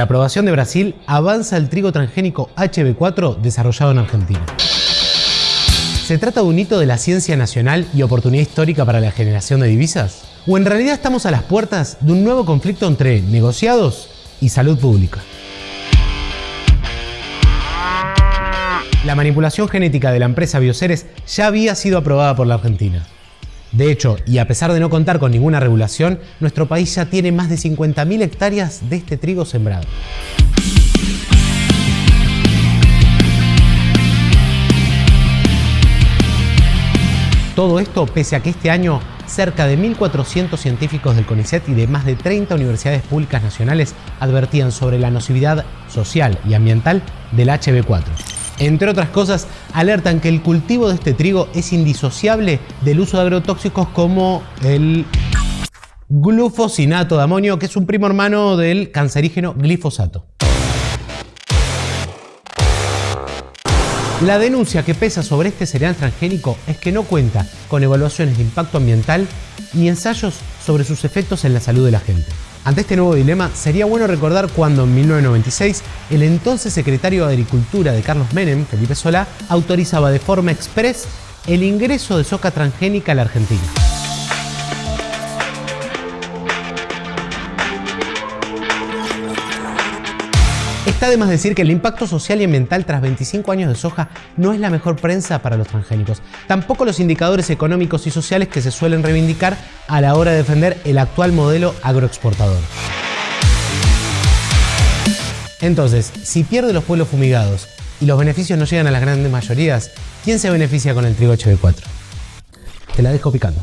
la aprobación de Brasil, avanza el trigo transgénico HB4 desarrollado en Argentina. ¿Se trata de un hito de la ciencia nacional y oportunidad histórica para la generación de divisas? ¿O en realidad estamos a las puertas de un nuevo conflicto entre negociados y salud pública? La manipulación genética de la empresa Bioceres ya había sido aprobada por la Argentina. De hecho, y a pesar de no contar con ninguna regulación, nuestro país ya tiene más de 50.000 hectáreas de este trigo sembrado. Todo esto pese a que este año cerca de 1.400 científicos del CONICET y de más de 30 universidades públicas nacionales advertían sobre la nocividad social y ambiental del HB4. Entre otras cosas, alertan que el cultivo de este trigo es indisociable del uso de agrotóxicos como el glufosinato de amonio, que es un primo hermano del cancerígeno glifosato. La denuncia que pesa sobre este cereal transgénico es que no cuenta con evaluaciones de impacto ambiental ni ensayos sobre sus efectos en la salud de la gente. Ante este nuevo dilema, sería bueno recordar cuando en 1996 el entonces secretario de Agricultura de Carlos Menem, Felipe Solá, autorizaba de forma express el ingreso de soja transgénica a la Argentina. Está de más decir que el impacto social y ambiental tras 25 años de soja no es la mejor prensa para los transgénicos. Tampoco los indicadores económicos y sociales que se suelen reivindicar a la hora de defender el actual modelo agroexportador. Entonces, si pierde los pueblos fumigados y los beneficios no llegan a las grandes mayorías, ¿quién se beneficia con el trigo HB4? Te la dejo picando.